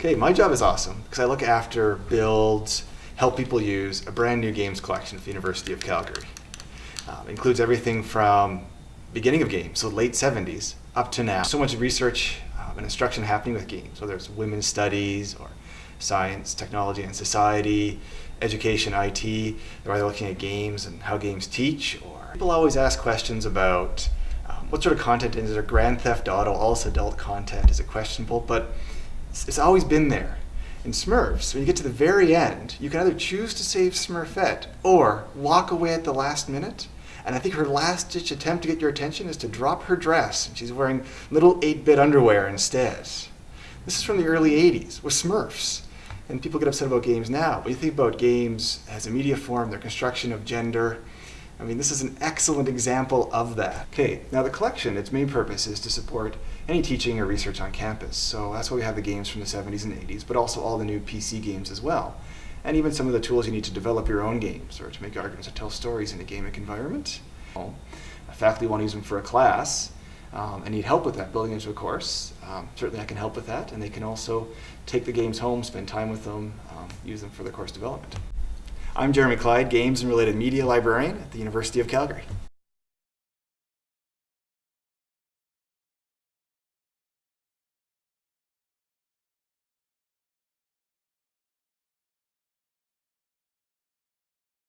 Okay, my job is awesome because I look after, build, help people use a brand new games collection at the University of Calgary. Um, includes everything from beginning of games, so late 70s, up to now. So much research um, and instruction happening with games, whether it's women's studies or science, technology and society, education, IT, they're either looking at games and how games teach, or people always ask questions about um, what sort of content is there? Grand Theft Auto, all this adult content, is it questionable? But it's, it's always been there. In Smurfs, when you get to the very end, you can either choose to save Smurfette or walk away at the last minute. And I think her last ditch attempt to get your attention is to drop her dress, and she's wearing little 8 bit underwear instead. This is from the early 80s with Smurfs. And people get upset about games now. But you think about games as a media form, their construction of gender, I mean, this is an excellent example of that. Okay, now the collection, its main purpose is to support any teaching or research on campus. So that's why we have the games from the 70s and 80s, but also all the new PC games as well. And even some of the tools you need to develop your own games or to make arguments or tell stories in a gamic environment. A faculty want to use them for a class um, and need help with that, building into a course. Um, certainly I can help with that, and they can also take the games home, spend time with them, um, use them for the course development. I'm Jerremie Clyde, Games and Related Media Librarian at the University of Calgary.